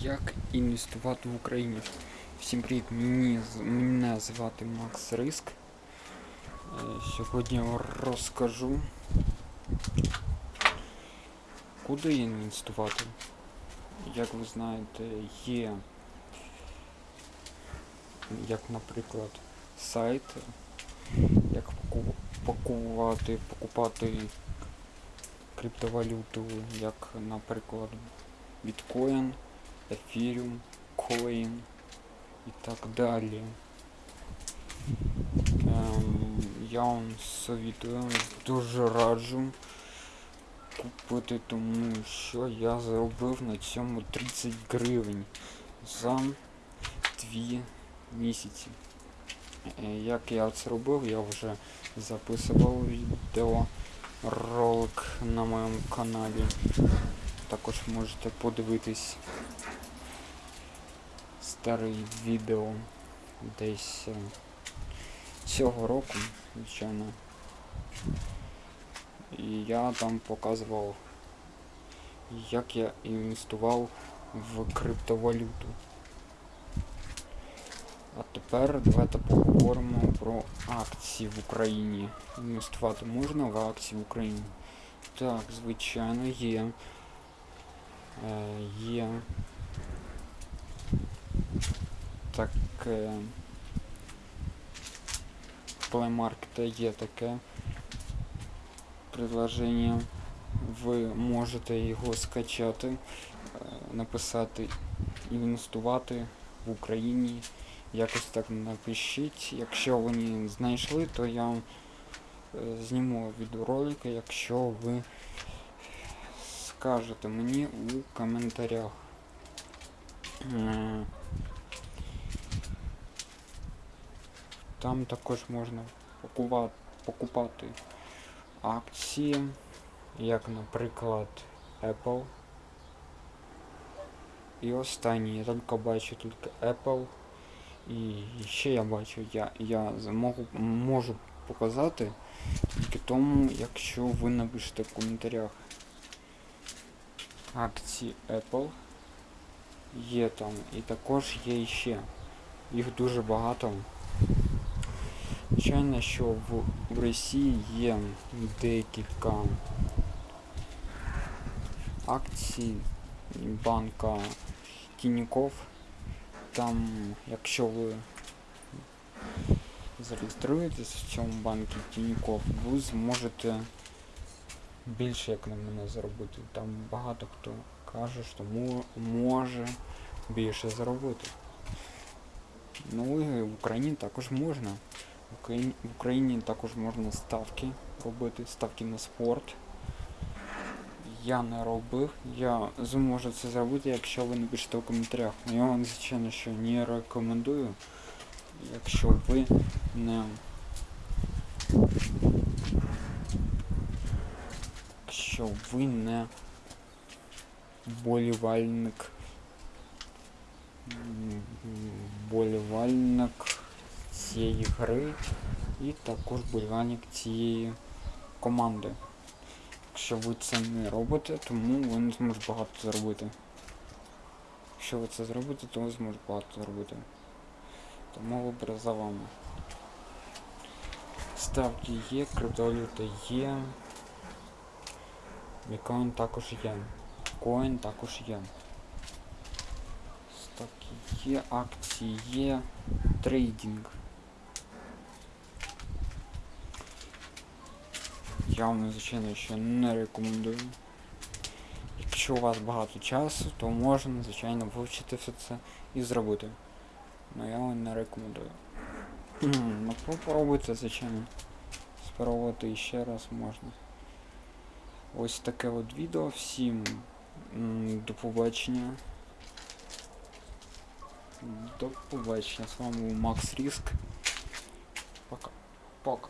Як інвестувати в Україні? Всім привіт, мені, мене звати Макс Риск. Е, Сьогодні я розкажу, куди інвестувати. Як ви знаєте, є, як, наприклад, сайти, як паку- пакувати, покупати криптовалюту, як, наприклад, біткоін, ефіріум, коін і так далі. Ем, я вам совітую, дуже раджу купити, тому що я заробив на цьому 30 гривень за 2 місяці. Е, Як я це робив, я вже записував відео ролик на моєму каналі. Також можете подивитись старий відео десь е, цього року, звичайно. І я там показував, як я інвестував в криптовалюту. А тепер давайте поговоримо про акції в Україні. Інвестувати можна в акції в Україні? Так, звичайно, є. Е, є таке в Play Market є таке предложення. Ви можете його скачати, е, написати інвестувати в Україні. Якось так напишіть. Якщо ви не знайшли, то я вам е, зніму відеоролики, якщо ви скажете мені у коментарях. Там також можна покупати, акції, як, наприклад, Apple. І останній, я тільки бачу тільки Apple. І ще я бачу, я, я змогу, можу показати тільки тому, якщо ви напишете в коментарях акції Apple. Є там і також є іще. Їх дуже багато. Звичайно, що в, в Росії є декілька акцій банка Тінькофф. Там, якщо ви зареєструєтесь в цьому банку Тінькофф, ви зможете більше як на мене заробити. Там багато хто каже, що може більше заробити. Ну і в Україні також можна. В Україні, в також можна ставки робити, ставки на спорт. Я не робив. Я зможу це зробити, якщо ви напишете у коментарях. Я вам, звичайно, що не рекомендую, якщо ви не. Якщо ви не болівальник. Болівальник цієї гри і також болівальник цієї команди. Якщо ви це не робите, тому ви не зможете багато заробити. Якщо ви це зробите, то ви зможете багато заробити. Тому вибір за вами. Ставки є, криптовалюта є. Біткоін також є. Коін також є. Ставки є, акції є, трейдинг. Я вам, звичайно, ще не рекомендую. Якщо у вас багато часу, то можна, звичайно, вивчити все це і зробити. Ну я вам не рекомендую. ну попробуйте, звичайно. Спробувати ще раз можна. Ось таке от відео. Всім до побачення. До побачення. З вами був Макс Ріск. Пока. Пока.